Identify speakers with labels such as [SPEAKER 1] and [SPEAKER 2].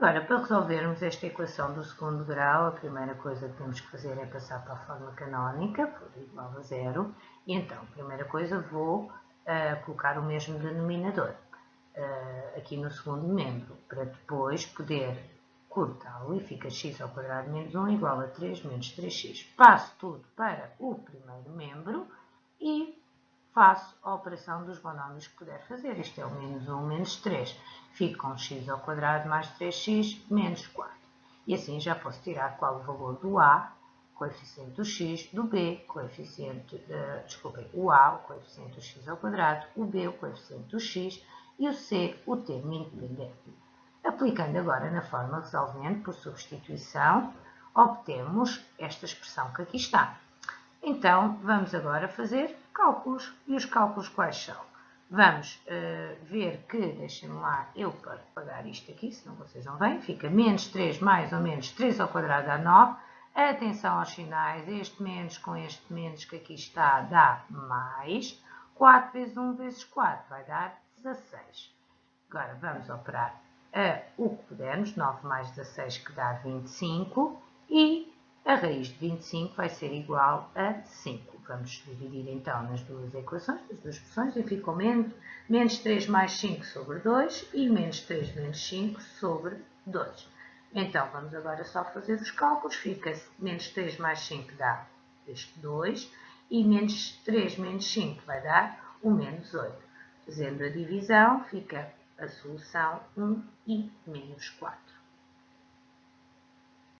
[SPEAKER 1] Agora, para resolvermos esta equação do segundo grau, a primeira coisa que temos que fazer é passar para a forma canónica, por igual a zero, e então, primeira coisa, vou uh, colocar o mesmo denominador uh, aqui no segundo membro, para depois poder cortá-lo e fica x ao quadrado menos 1 igual a 3 menos 3x. Passo tudo para o primeiro membro faço a operação dos monómios que puder fazer. Isto é o menos 1 menos 3. Fico com x ao quadrado mais 3x menos 4. E assim já posso tirar qual o valor do a, coeficiente do x, do b, coeficiente, uh, desculpem, o a, o coeficiente do x ao quadrado, o b, o coeficiente do x e o c, o termo independente. Aplicando agora na forma resolvente por substituição, obtemos esta expressão que aqui está. Então, vamos agora fazer cálculos. E os cálculos quais são? Vamos uh, ver que, deixem-me lá, eu para pagar isto aqui, senão vocês não vêm, fica menos 3 mais ou menos 3 ao quadrado dá 9. Atenção aos sinais, este menos com este menos que aqui está dá mais. 4 vezes 1 vezes 4 vai dar 16. Agora vamos operar a o que pudermos, 9 mais 16 que dá 25, e a raiz de 25 vai ser igual a 5. Vamos dividir então nas duas equações, nas duas expressões, e ficou menos, menos 3 mais 5 sobre 2 e menos 3 menos 5 sobre 2. Então, vamos agora só fazer os cálculos. Fica menos 3 mais 5 dá este 2 e menos 3 menos 5 vai dar o menos 8. Fazendo a divisão, fica a solução 1 e menos 4.